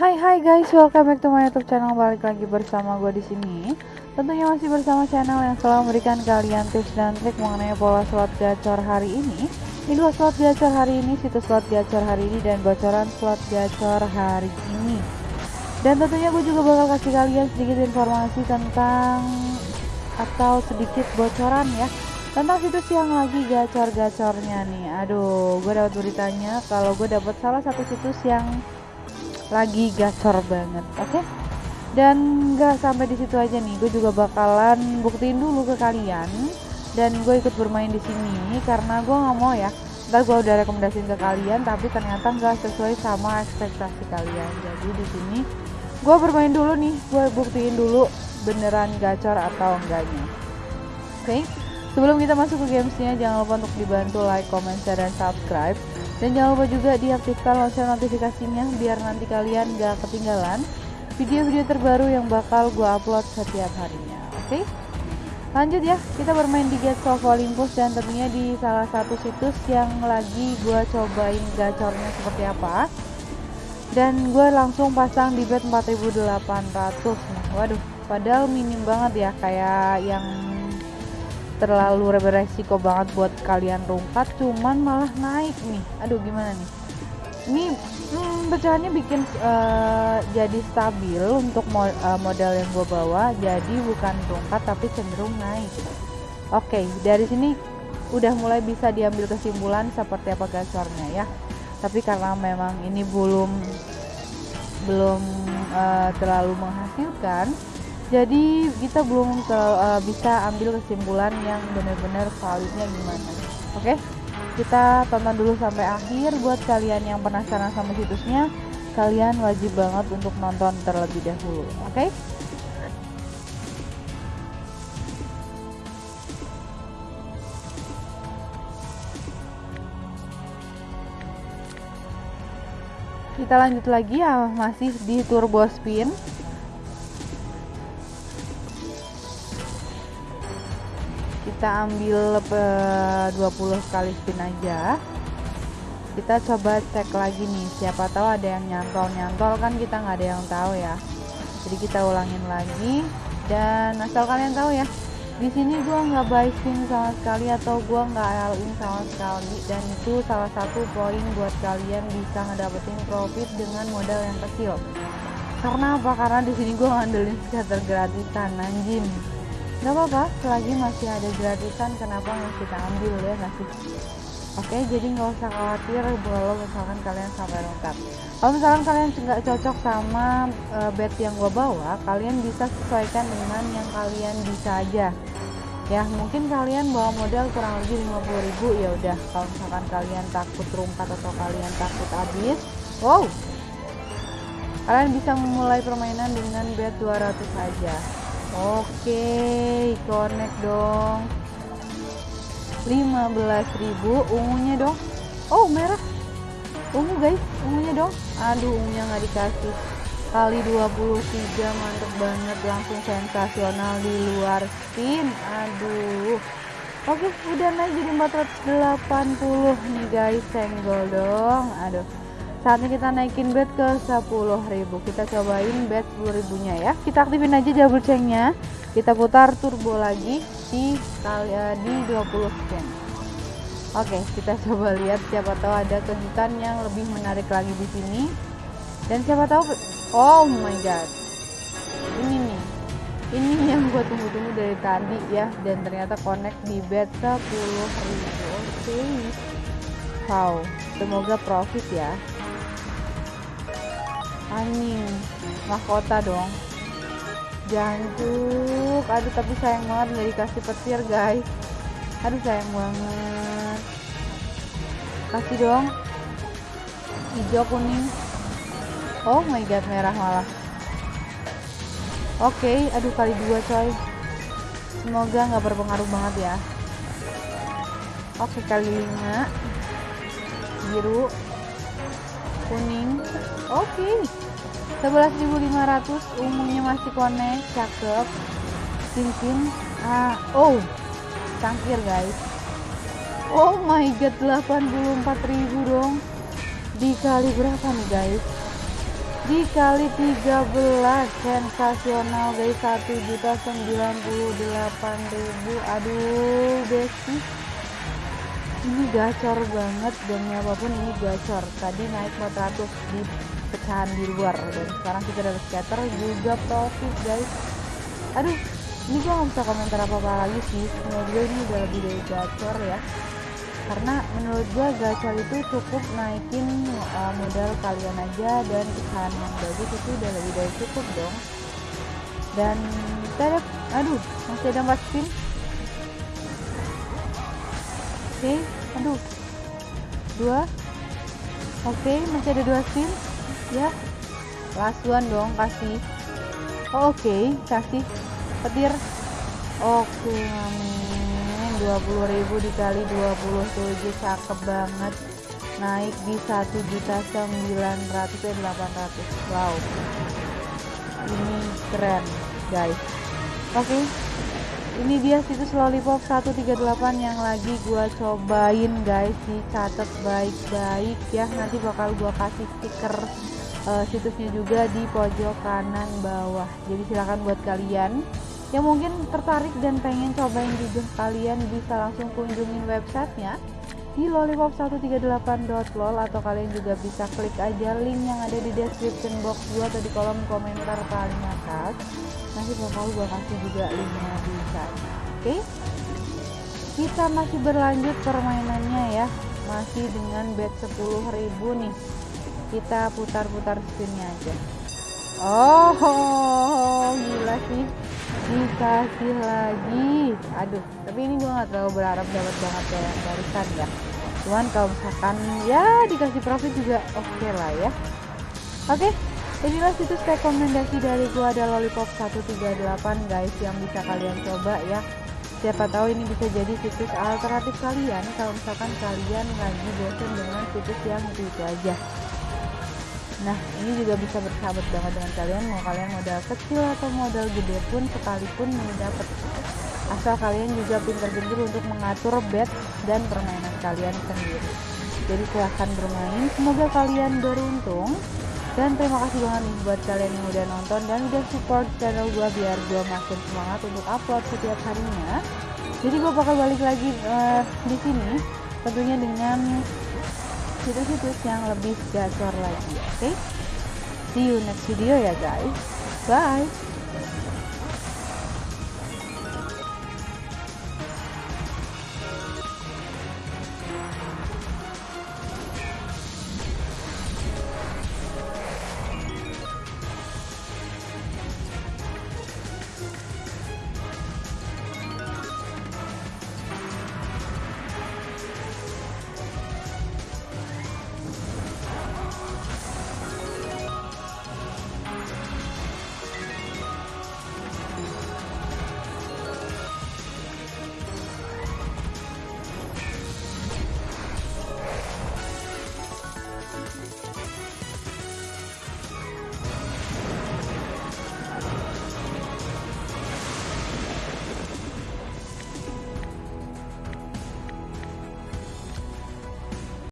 Hai hai guys, welcome back to my YouTube channel. Balik lagi bersama gue di sini. Tentunya masih bersama channel yang selalu memberikan kalian tips dan trik mengenai pola slot gacor hari ini. Ini dua slot gacor hari ini, situs slot gacor hari ini dan bocoran slot gacor hari ini. Dan tentunya gue juga bakal kasih kalian sedikit informasi tentang atau sedikit bocoran ya tentang situs yang lagi gacor-gacornya nih. Aduh, gue dapat beritanya kalau gue dapat salah satu situs yang lagi gacor banget oke okay? dan gak sampai di situ aja nih gue juga bakalan buktiin dulu ke kalian dan gue ikut bermain di sini karena gue nggak mau ya ntar gue udah rekomendasiin ke kalian tapi ternyata nggak sesuai sama ekspektasi kalian jadi di sini gue bermain dulu nih gue buktiin dulu beneran gacor atau enggaknya oke okay? Sebelum kita masuk ke gamesnya jangan lupa untuk dibantu like, comment, share, dan subscribe dan jangan lupa juga diaktifkan lonceng notifikasinya biar nanti kalian gak ketinggalan video-video terbaru yang bakal gue upload setiap harinya. Oke? Okay? Lanjut ya, kita bermain di Gates of Olympus dan tentunya di salah satu situs yang lagi gue cobain gacornya seperti apa. Dan gue langsung pasang di bet 4800 nih. Waduh, padahal minim banget ya kayak yang terlalu beresiko banget buat kalian rungkat cuman malah naik nih. Aduh gimana nih? Ini hmm, pecahannya bikin uh, jadi stabil untuk mo uh, model yang gue bawa jadi bukan rungkat tapi cenderung naik. Oke okay, dari sini udah mulai bisa diambil kesimpulan seperti apa gacornya ya. Tapi karena memang ini belum belum uh, terlalu menghasilkan jadi kita belum ke, uh, bisa ambil kesimpulan yang benar-benar validnya gimana. Oke? Kita tonton dulu sampai akhir. Buat kalian yang penasaran sama situsnya kalian wajib banget untuk nonton terlebih dahulu. Oke? Kita lanjut lagi. Ya masih di turbo spin kita ambil uh, 20 kali spin aja. Kita coba cek lagi nih siapa tahu ada yang nyantol-nyantol. Kan kita nggak ada yang tahu ya. Jadi kita ulangin lagi. Dan asal kalian tahu ya di sini gua nggak buy spin sama sekali atau gua nggak all in sama sekali. Dan itu salah satu poin buat kalian bisa ngedapetin profit dengan modal yang kecil. Karena apa? Karena di sini gua ngandelin scatter gratisan anjing nggak apa-apa selagi masih ada gratisan kenapa nggak kita ambil ya nggak sih? Oke jadi nggak usah khawatir kalau misalkan kalian sampai lengkap. Kalau misalkan kalian nggak cocok sama uh, bed yang gue bawa kalian bisa sesuaikan dengan yang kalian bisa aja. Ya mungkin kalian bawa modal kurang lebih 50.000 ya udah. Kalau misalkan kalian takut rungkat atau kalian takut habis wow. Kalian bisa memulai permainan dengan bed 200 saja Oke, connect dong. 15.000 ungunya dong. Oh, merah. Ungu guys, ungunya dong. Aduh, ungunya nggak dikasih. Kali 23 mantep banget langsung sensasional di luar spin. Aduh. Oke, udah naik jadi 480 nih guys, senggol dong. Aduh saatnya kita naikin bed ke 10.000 kita cobain bed 10.000 nya ya. Kita aktifin aja double chainnya. Kita putar turbo lagi di uh, di 20 spin oke kita coba lihat siapa tahu ada kejutan yang lebih menarik lagi di sini. Dan siapa tahu oh my god. Ini nih. Ini yang gue tunggu-tunggu dari tadi ya. Dan ternyata connect di bed 10.000 oke. Okay. wow semoga profit ya anjing mahkota dong. Jancuk aduh tapi sayang banget nggak dikasih petir guys. Aduh sayang banget. Kasih dong. Hijau kuning. Oh my god merah malah. Oke okay, aduh kali dua coy. Semoga nggak berpengaruh banget ya. Oke okay, kali lima. Biru. Kuning. Oke. okay. 11.500 ungunya masih connect cakep cincin ah oh cangkir guys. Oh my god 84.000 dong. Dikali berapa nih guys? Dikali 13 sensasional guys. 1 juta 98 ribu. Aduh besi ini gacor banget dan apa pun ini gacor. Tadi naik 400 di pecahan di luar dan sekarang kita dapat scatter juga profit guys. Aduh ini gue gak bisa komentar apa-apa lagi sih. Menurut ini udah lebih dari gacor ya. Karena menurut gue gacor itu cukup naikin uh, modal kalian aja dan pecahan yang bagus itu udah lebih dari cukup dong. Dan terap aduh masih ada 4 spin. Oke okay, aduh. Dua. Oke okay, masih ada dua spin ya. Last one dong kasih oh, oke. Okay, kasih petir. Oke okay, amin 20.000 dikali 27 cakep banget. Naik di 1 juta 900 eh 800 wow. Ini keren guys. Oke. Okay. ini dia situs lollipop 138 yang lagi gua cobain guys. Dicatat baik-baik ya. Nanti bakal gua kasih stiker uh, situsnya juga di pojok kanan bawah. Jadi silahkan buat kalian yang mungkin tertarik dan pengen cobain juga kalian bisa langsung kunjungin websitenya di lollipop138.lol atau kalian juga bisa klik aja link yang ada di description box gua atau di kolom komentar paling atas. Nanti bakal gua kasih juga linknya di sana. Oke? Okay? kita masih berlanjut permainannya ya. Masih dengan bet 10.000 nih kita putar-putar spinnya aja. Oh gila sih. Dikasih lagi. Aduh tapi ini gue nggak terlalu berharap dapat banget kayak barusan ya. Cuman kalau misalkan ya dikasih profit juga oke okay lah ya. Oke okay, inilah situs rekomendasi dari gue ada lollipop 138 guys yang bisa kalian coba ya. Siapa tahu ini bisa jadi situs alternatif kalian kalau misalkan kalian lagi bosan dengan situs yang -itu aja Nah ini juga bisa bersahabat banget dengan kalian mau kalian modal kecil atau modal gede pun sekalipun ini dapat asal kalian juga pintar-pintar untuk mengatur bet dan permainan kalian sendiri. Jadi silahkan bermain. Semoga kalian beruntung. Dan terima kasih banget buat kalian yang udah nonton dan udah support channel gue biar gue makin semangat untuk upload setiap harinya. Jadi gue bakal balik lagi uh, di sini tentunya dengan situs-situs yang lebih gacor lagi oke okay? see you next video ya guys bye